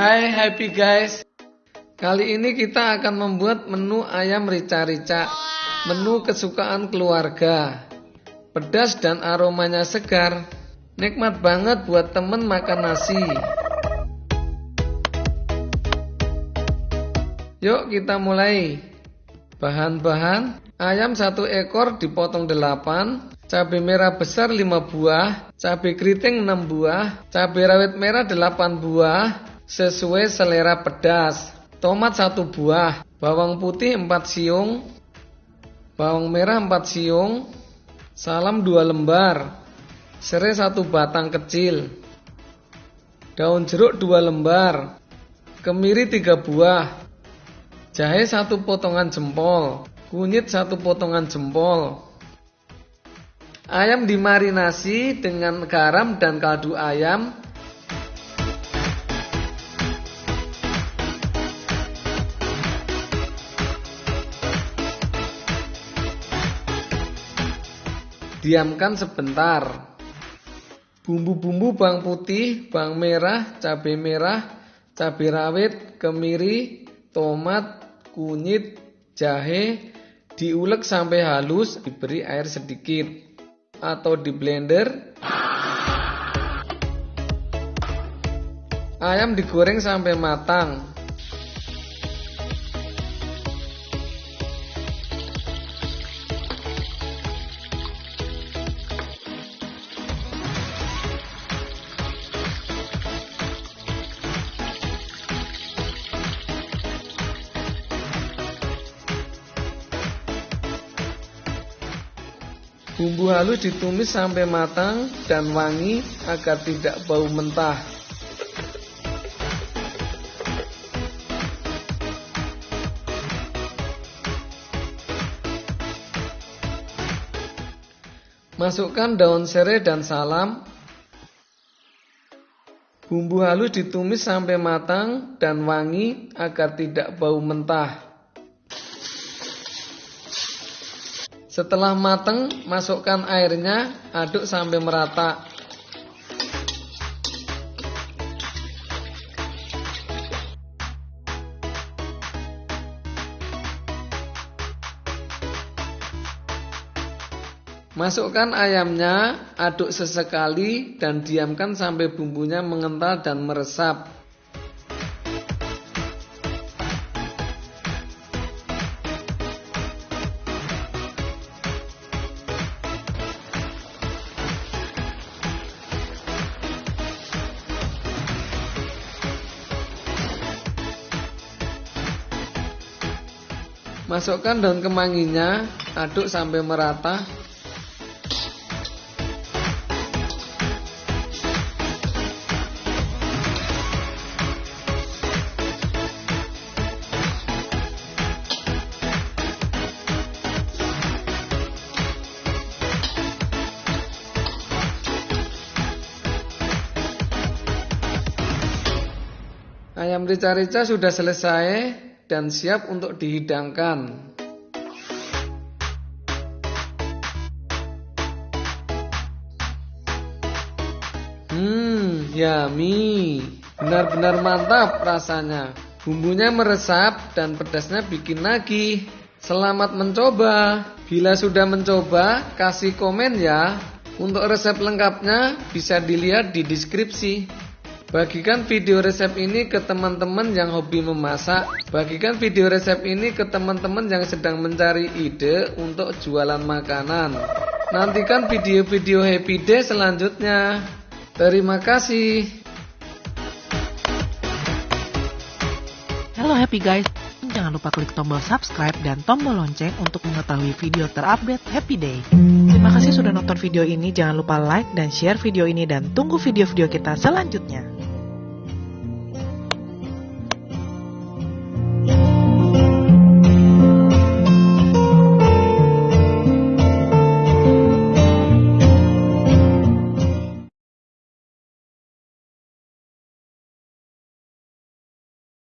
Hai happy guys. Kali ini kita akan membuat menu ayam rica-rica. Menu kesukaan keluarga. Pedas dan aromanya segar. Nikmat banget buat temen makan nasi. Yuk kita mulai. Bahan-bahan. Ayam satu ekor dipotong delapan. Cabai merah besar 5 buah, cabai keriting 6 buah, cabai rawit merah 8 buah, sesuai selera pedas. Tomat 1 buah, bawang putih 4 siung, bawang merah 4 siung, salam 2 lembar, serai 1 batang kecil, daun jeruk 2 lembar, kemiri 3 buah, jahe 1 potongan jempol, kunyit 1 potongan jempol, Ayam dimarinasi dengan garam dan kaldu ayam. Diamkan sebentar. Bumbu-bumbu bawang putih, bawang merah, cabai merah, cabai rawit, kemiri, tomat, kunyit, jahe diulek sampai halus, diberi air sedikit atau di blender. Ayam digoreng sampai matang. Bumbu halus ditumis sampai matang dan wangi agar tidak bau mentah. Masukkan daun serai dan salam. Bumbu halus ditumis sampai matang dan wangi agar tidak bau mentah. Setelah matang, masukkan airnya, aduk sampai merata. Masukkan ayamnya, aduk sesekali dan diamkan sampai bumbunya mengental dan meresap. Masukkan daun kemanginya, aduk sampai merata. Ayam rica-rica sudah selesai dan siap untuk dihidangkan. Hmm, yummy. Benar-benar mantap rasanya. Bumbunya meresap dan pedasnya bikin nagih. Selamat mencoba. Bila sudah mencoba, kasih komen ya. Untuk resep lengkapnya bisa dilihat di deskripsi. Bagikan video resep ini ke teman-teman yang hobi memasak. Bagikan video resep ini ke teman-teman yang sedang mencari ide untuk jualan makanan. Nantikan video-video happy day selanjutnya. Terima kasih. Halo happy guys. Jangan lupa klik tombol subscribe dan tombol lonceng untuk mengetahui video terupdate Happy Day. Terima kasih sudah nonton video ini. Jangan lupa like dan share video ini dan tunggu video-video kita selanjutnya.